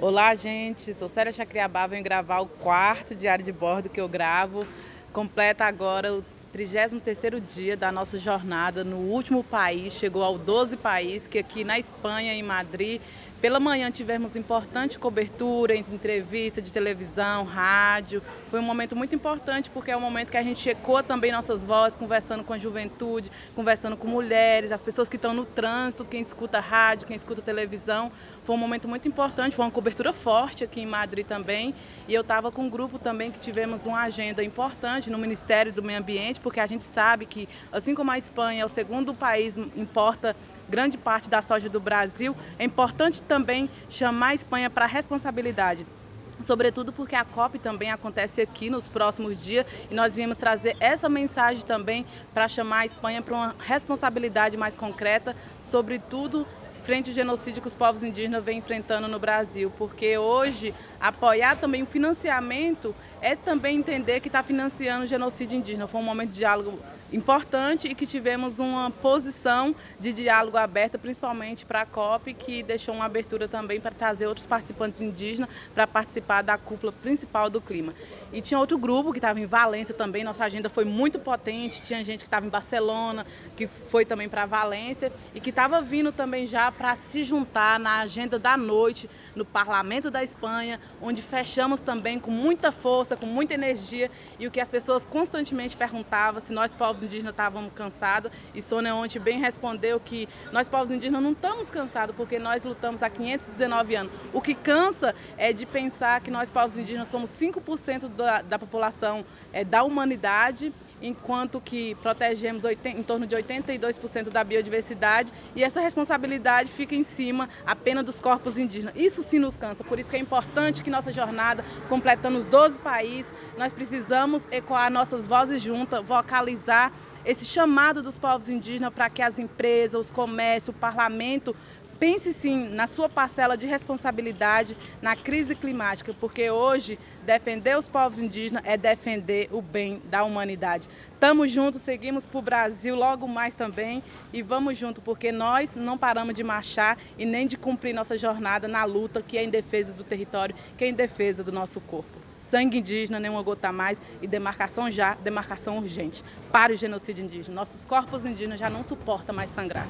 Olá, gente. Sou Célia Chacriabá, venho gravar o quarto diário de bordo que eu gravo. Completa agora o 33º dia da nossa jornada no último país, chegou ao 12 país, que aqui na Espanha, em Madrid, pela manhã tivemos importante cobertura entre entrevista de televisão, rádio. Foi um momento muito importante porque é um momento que a gente ecoa também nossas vozes, conversando com a juventude, conversando com mulheres, as pessoas que estão no trânsito, quem escuta rádio, quem escuta televisão. Foi um momento muito importante, foi uma cobertura forte aqui em Madrid também. E eu estava com um grupo também que tivemos uma agenda importante no Ministério do Meio Ambiente, porque a gente sabe que, assim como a Espanha é o segundo país importa grande parte da soja do Brasil, é importante também chamar a Espanha para a responsabilidade sobretudo porque a COP também acontece aqui nos próximos dias e nós viemos trazer essa mensagem também para chamar a Espanha para uma responsabilidade mais concreta, sobretudo frente ao genocídio que os povos indígenas vêm enfrentando no Brasil, porque hoje apoiar também o financiamento é também entender que está financiando o genocídio indígena. Foi um momento de diálogo importante e que tivemos uma posição de diálogo aberta, principalmente para a COP, que deixou uma abertura também para trazer outros participantes indígenas para participar da cúpula principal do clima. E tinha outro grupo que estava em Valência também, nossa agenda foi muito potente, tinha gente que estava em Barcelona, que foi também para Valência e que estava vindo também já para se juntar na agenda da noite no Parlamento da Espanha, onde fechamos também com muita força, com muita energia e o que as pessoas constantemente perguntavam se nós povos indígenas estávamos cansados e Sônia ontem bem respondeu que nós povos indígenas não estamos cansados porque nós lutamos há 519 anos. O que cansa é de pensar que nós povos indígenas somos 5% da, da população é, da humanidade enquanto que protegemos em torno de 82% da biodiversidade e essa responsabilidade fica em cima apenas dos corpos indígenas. Isso sim nos cansa, por isso que é importante que nossa jornada, completando os 12 países, nós precisamos ecoar nossas vozes juntas, vocalizar esse chamado dos povos indígenas para que as empresas, os comércios, o parlamento pense sim na sua parcela de responsabilidade na crise climática, porque hoje defender os povos indígenas é defender o bem da humanidade. Estamos juntos, seguimos para o Brasil logo mais também e vamos juntos, porque nós não paramos de marchar e nem de cumprir nossa jornada na luta que é em defesa do território, que é em defesa do nosso corpo. Sangue indígena, nenhuma gota mais e demarcação já, demarcação urgente para o genocídio indígena. Nossos corpos indígenas já não suportam mais sangrar.